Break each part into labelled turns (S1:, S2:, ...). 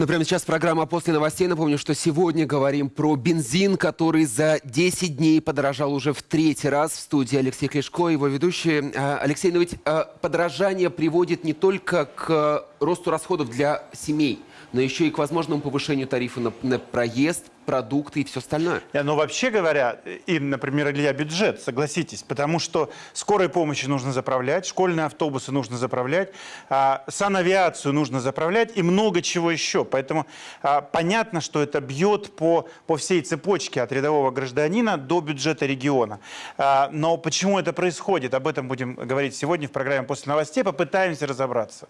S1: Ну, прямо сейчас программа «После новостей». Напомню, что сегодня говорим про бензин, который за 10 дней подорожал уже в третий раз. В студии Алексей Клешко, его ведущий. А, Алексей, но ведь а, подорожание приводит не только к росту расходов для семей, но еще и к возможному повышению тарифа на, на проезд, продукты и все остальное.
S2: Но ну, вообще говоря, и, например, Илья, бюджет, согласитесь, потому что скорой помощи нужно заправлять, школьные автобусы нужно заправлять, а, санавиацию нужно заправлять и много чего еще. Поэтому а, понятно, что это бьет по, по всей цепочке от рядового гражданина до бюджета региона. А, но почему это происходит, об этом будем говорить сегодня в программе «После новостей». Попытаемся разобраться.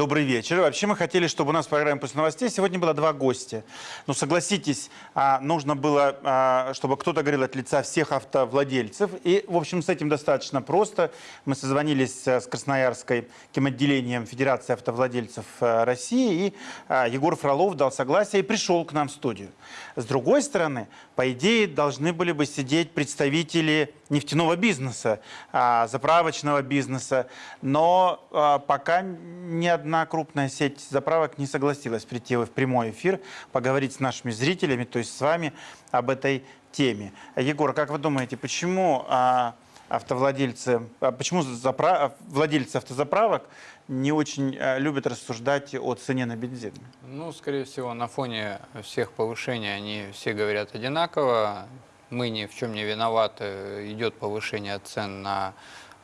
S2: Добрый вечер. Вообще мы хотели, чтобы у нас в программе «После новостей» сегодня было два гостя. Но согласитесь, а, нужно было, а, чтобы кто-то говорил от лица всех автовладельцев. И, в общем, с этим достаточно просто. Мы созвонились э, с Красноярской отделением Федерации автовладельцев России. И а, Егор Фролов дал согласие и пришел к нам в студию. С другой стороны, по идее, должны были бы сидеть представители нефтяного бизнеса, заправочного бизнеса. Но пока ни одна крупная сеть заправок не согласилась прийти в прямой эфир, поговорить с нашими зрителями, то есть с вами, об этой теме. Егор, как вы думаете, почему а, автовладельцы, а, почему запра... владельцы автозаправок не очень а, любят рассуждать о цене на бензин?
S3: Ну, скорее всего, на фоне всех повышений они все говорят одинаково. Мы ни в чем не виноваты. Идет повышение цен на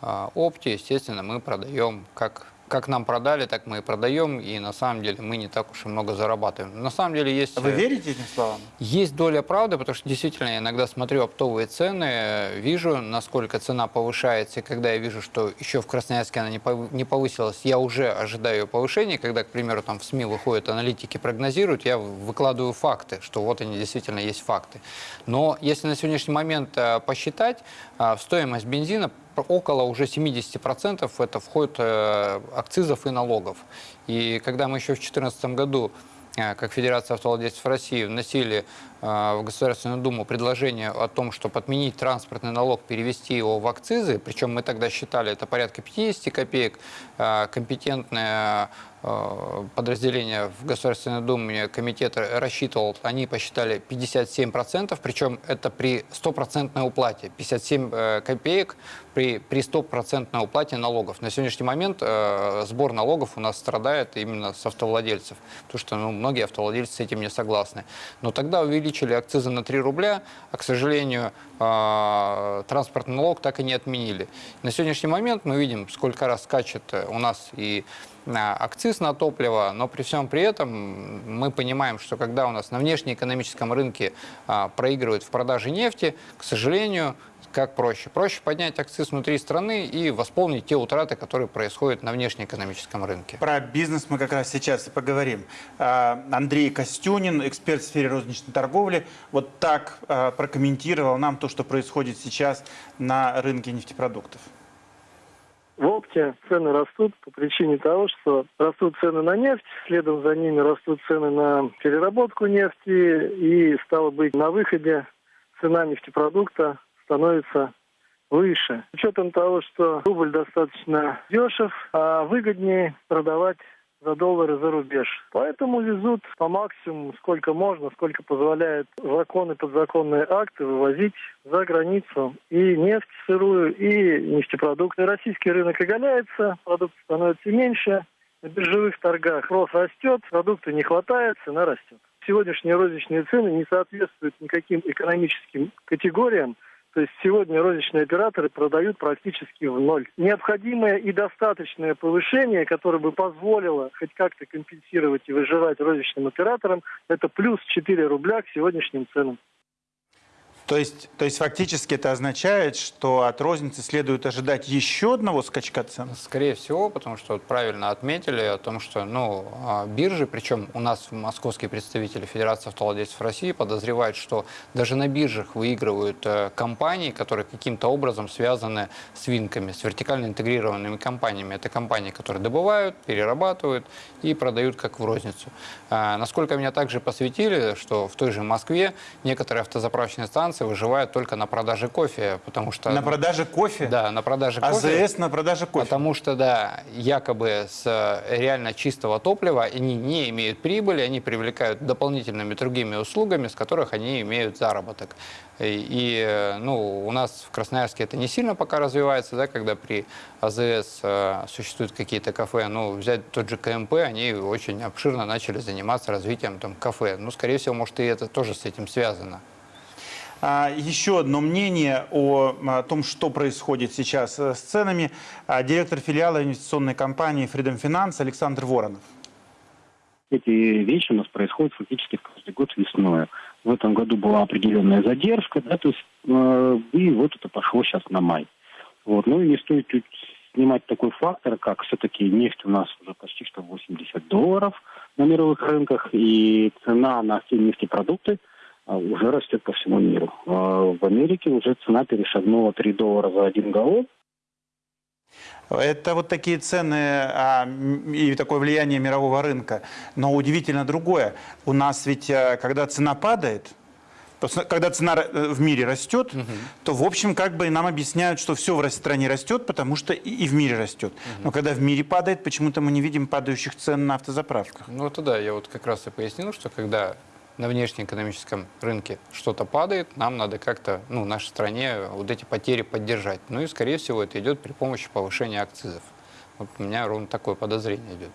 S3: опте. Естественно, мы продаем как как нам продали, так мы и продаем, и на самом деле мы не так уж и много зарабатываем. На самом деле есть...
S2: Вы верите этим словам?
S3: Есть доля правды, потому что действительно я иногда смотрю оптовые цены, вижу, насколько цена повышается, и когда я вижу, что еще в Красноярске она не повысилась, я уже ожидаю ее повышения, когда, к примеру, там в СМИ выходят аналитики, прогнозируют, я выкладываю факты, что вот они действительно есть факты. Но если на сегодняшний момент э, посчитать, э, в стоимость бензина около уже 70% это входит э, акцизов и налогов. И когда мы еще в 2014 году э, как Федерация автовладельцев России вносили в Государственную Думу предложение о том, чтобы отменить транспортный налог, перевести его в акцизы, причем мы тогда считали это порядка 50 копеек, компетентная Э, подразделения в Государственной Думе комитет рассчитывал, они посчитали 57%, причем это при стопроцентной уплате, 57 э, копеек при, при стопроцентной уплате налогов. На сегодняшний момент э, сбор налогов у нас страдает именно с автовладельцев, потому что ну, многие автовладельцы с этим не согласны. Но тогда увеличили акцизы на 3 рубля, а, к сожалению, э, транспортный налог так и не отменили. На сегодняшний момент мы видим, сколько раз скачет у нас и акциз на топливо, но при всем при этом мы понимаем, что когда у нас на внешнеэкономическом рынке а, проигрывают в продаже нефти, к сожалению, как проще? Проще поднять акциз внутри страны и восполнить те утраты, которые происходят на внешнеэкономическом рынке.
S2: Про бизнес мы как раз сейчас и поговорим. А, Андрей Костюнин, эксперт в сфере розничной торговли, вот так а, прокомментировал нам то, что происходит сейчас на рынке нефтепродуктов.
S4: В опте цены растут по причине того, что растут цены на нефть, следом за ними растут цены на переработку нефти, и, стало быть, на выходе цена нефтепродукта становится выше. С учетом того, что рубль достаточно дешев, а выгоднее продавать за доллары за рубеж. Поэтому везут по максимуму, сколько можно, сколько позволяют законы, подзаконные акты вывозить за границу и нефть сырую, и нефтепродукты. Российский рынок оголяется, продукты становятся меньше, на биржевых торгах рост растет, продукты не хватает, цена растет. Сегодняшние розничные цены не соответствуют никаким экономическим категориям, то есть сегодня розничные операторы продают практически в ноль. Необходимое и достаточное повышение, которое бы позволило хоть как-то компенсировать и выживать розничным операторам, это плюс 4 рубля к сегодняшним ценам.
S2: То есть, то есть фактически это означает, что от розницы следует ожидать еще одного скачка цен?
S3: Скорее всего, потому что вот правильно отметили о том, что ну, а, биржи, причем у нас московские представители Федерации автовладельцев России подозревают, что даже на биржах выигрывают э, компании, которые каким-то образом связаны с винками, с вертикально интегрированными компаниями. Это компании, которые добывают, перерабатывают и продают как в розницу. А, насколько меня также посвятили, что в той же Москве некоторые автозаправочные станции Франция выживает только на продаже кофе, потому что...
S2: На продаже кофе?
S3: Да, на продаже кофе.
S2: АЗС на продаже кофе?
S3: Потому что, да, якобы с э, реально чистого топлива они не имеют прибыли, они привлекают дополнительными другими услугами, с которых они имеют заработок. И, и, э, ну, у нас в Красноярске это не сильно пока развивается, да, когда при АЗС э, существуют какие-то кафе. Ну, взять тот же КМП, они очень обширно начали заниматься развитием там, кафе. Ну, скорее всего, может, и это тоже с этим связано.
S2: А, Еще одно мнение о, том, что происходит сейчас э, с ценами. А, Директор филиала инвестиционной компании Freedom Finance Александр Воронов.
S5: Эти вещи у нас происходят фактически каждый год весной. В этом году была определенная задержка, да, то есть, э, и вот это пошло сейчас на май. Вот. Ну и не стоит снимать такой фактор, как все-таки нефть у нас уже почти что 80 долларов на мировых рынках, и цена на все нефтепродукты уже растет по всему миру. А В Америке уже цена перешагнула 3 доллара за один галлон,
S2: Это вот такие цены а, и такое влияние мирового рынка. Но удивительно другое. У нас ведь, э, когда цена падает, то когда цена э, в мире растет, то, в общем, как бы нам объясняют, что все в стране растет, потому что и, и в мире растет. Но когда в мире падает, почему-то мы не видим падающих цен на автозаправках.
S3: Ну, это да, я вот как раз и пояснил, что когда на внешнеэкономическом рынке что-то падает, нам надо как-то, ну, нашей стране вот эти потери поддержать. Ну и, скорее всего, это идет при помощи повышения акцизов. Вот у меня ровно такое подозрение идет.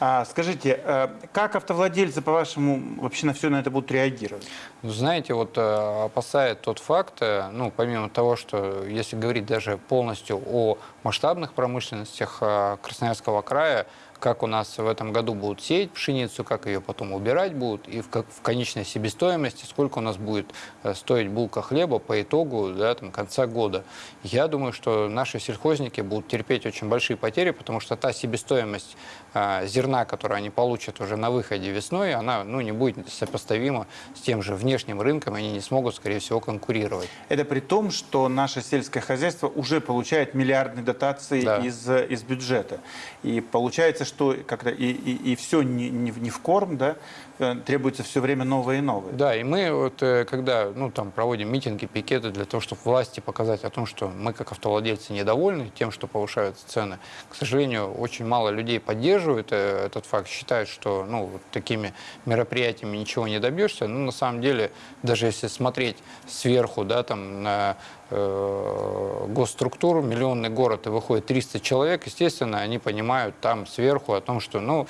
S2: А, скажите, э, как автовладельцы, по-вашему, вообще на все на это будут реагировать?
S3: Ну, Знаете, вот э, опасает тот факт, э, ну, помимо того, что если говорить даже полностью о масштабных промышленностях Красноярского края, как у нас в этом году будут сеять пшеницу, как ее потом убирать будут, и в, как- в конечной себестоимости, сколько у нас будет э, стоить булка хлеба по итогу да, там, конца года. Я думаю, что наши сельхозники будут терпеть очень большие потери, потому что та себестоимость э, зерна, которую они получат уже на выходе весной, она ну, не будет сопоставима с тем же внешним рынком, они не смогут, скорее всего, конкурировать.
S2: Это при том, что наше сельское хозяйство уже получает миллиардные дотации
S3: Да.
S2: из, из бюджета. И получается, что когда и, и, все не, не, не в корм, да, э, требуется все время новое и новое.
S3: Да, и мы вот э, когда ну, там, проводим митинги, пикеты для того, чтобы власти показать о том, что мы как автовладельцы недовольны тем, что повышаются цены, к сожалению, очень мало людей поддерживают э, этот факт, считают, что ну, вот такими мероприятиями ничего не добьешься. Но на самом деле, даже если смотреть сверху да, там, на э, госструктуру, миллионный город, и выходит 300 человек, естественно, они понимают там сверху о том, что ну,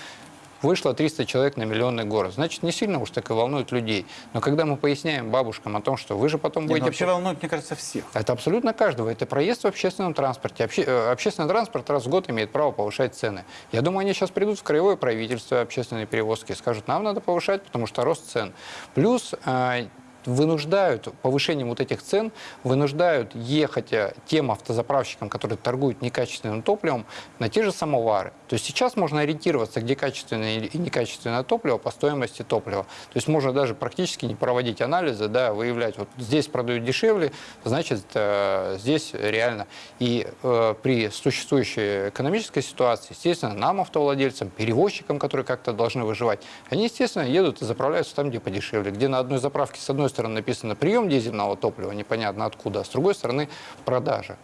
S3: Вышло 300 человек на миллионный город. Значит, не сильно уж так и волнует людей. Но когда мы поясняем бабушкам о том, что вы же потом
S2: Не, ну,
S3: будете...
S2: вообще волнует, мне кажется, всех.
S3: Это абсолютно каждого. Это проезд в общественном транспорте. Обще- э, Общественный транспорт раз в год имеет право повышать цены. Я думаю, они сейчас придут в краевое правительство общественные перевозки и скажут, нам надо повышать, потому что рост цен. Плюс э, вынуждают, повышением вот этих цен, вынуждают ехать э, тем автозаправщикам, которые торгуют некачественным топливом, на те же самовары. То есть сейчас можно ориентироваться, где качественное и некачественное топливо по стоимости топлива. То есть можно даже практически не проводить анализы, да, выявлять, вот здесь продают дешевле, значит, э, здесь реально. И э, при существующей экономической ситуации, естественно, нам, автовладельцам, перевозчикам, которые как-то должны выживать, они, естественно, едут и заправляются там, где подешевле, где на одной заправке с одной стороны написано прием дизельного топлива, непонятно откуда, а с другой стороны продажа.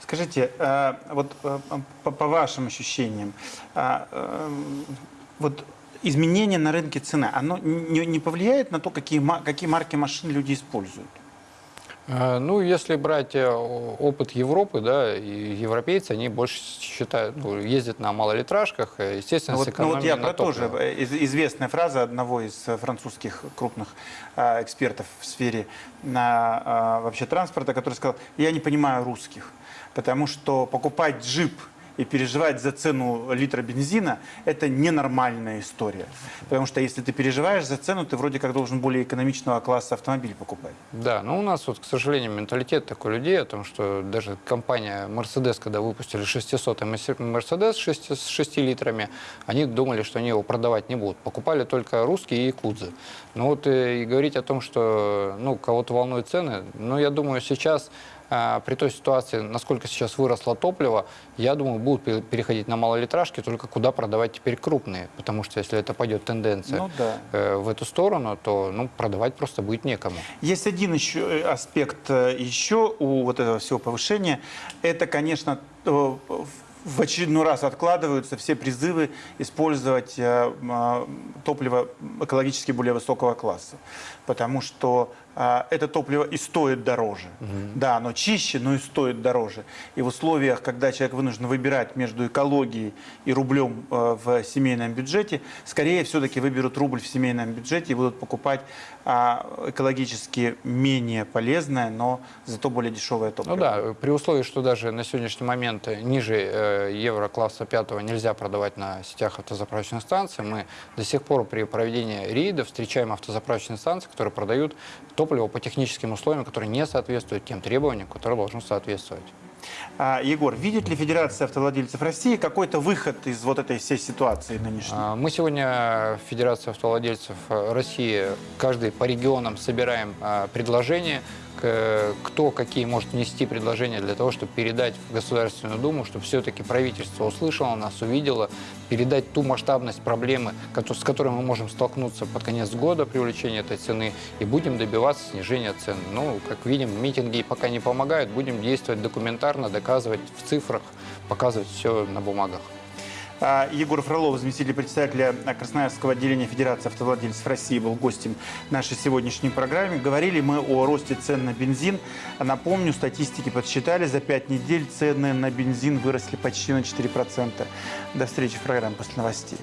S2: Скажите, э, вот э, по, вашим ощущениям, э, вот изменение на рынке цены, оно не, повлияет на то, какие, какие марки машин люди используют?
S3: Э, Ну, если брать э, опыт Европы, да, и европейцы, они больше считают, ну, ездят на малолитражках, э, естественно,
S2: Ну
S3: с
S2: вот, ну вот я про то же.
S3: топливо.
S2: Э, из- Известная фраза одного из французских крупных э, экспертов в сфере на, э, вообще транспорта, который сказал, я не понимаю русских, потому что покупать джип и переживать за цену литра бензина – это ненормальная история. Потому что если ты переживаешь за цену, ты вроде как должен более экономичного класса автомобиль покупать.
S3: Да, но у нас вот, к сожалению, менталитет такой людей, о том, что даже компания Mercedes, когда выпустили 600 Mercedes 6 с 6 литрами, они думали, что они его продавать не будут. Покупали только русские и якудзы. Ну вот э, и говорить о том, что ну, кого-то волнуют цены, ну, я думаю, сейчас при той ситуации, насколько сейчас выросло топливо, я думаю, будут пе- переходить на малолитражки, только куда продавать теперь крупные. Потому что если это пойдет тенденция
S2: Ну да.
S3: э, в эту сторону, то ну, продавать просто будет некому.
S2: Есть один еще э, аспект э, еще у вот этого всего повышения. Это, конечно, в очередной раз откладываются все призывы использовать а, топливо экологически более высокого класса. Потому что а, это топливо и стоит дороже. Да, оно чище, но и стоит дороже. И в условиях, когда человек вынужден выбирать между экологией и рублем э, в семейном бюджете, скорее все-таки выберут рубль в семейном бюджете и будут покупать а, экологически менее полезное, но зато более дешевое топливо.
S3: Ну да, при условии, что даже на сегодняшний момент ниже э, евро класса пятого нельзя продавать на сетях автозаправочных станций, мы до сих пор при проведении рейдов встречаем автозаправочные станции, которые продают топливо по техническим условиям, которые не соответствуют тем требованиям, которые должны соответствовать.
S2: А, Егор, видит ли Федерация автовладельцев России какой-то выход из вот этой всей ситуации нынешней?
S3: А, Мы сегодня в Федерации автовладельцев России каждый по регионам собираем а, предложения, кто какие может внести предложения для того, чтобы передать в Государственную Думу, чтобы все-таки правительство услышало нас, увидело, передать ту масштабность проблемы, с которой мы можем столкнуться под конец года при увеличении этой цены, и будем добиваться снижения цен. Ну, как видим, митинги пока не помогают, будем действовать документарно, доказывать в цифрах, показывать все на бумагах.
S2: А, Егор Фролов, заместитель председателя Красноярского отделения Федерации автовладельцев России, был гостем нашей сегодняшней программы. Говорили мы о росте цен на бензин. Напомню, статистики подсчитали, за пять недель цены на бензин выросли почти на 4%. До встречи в программе после новостей.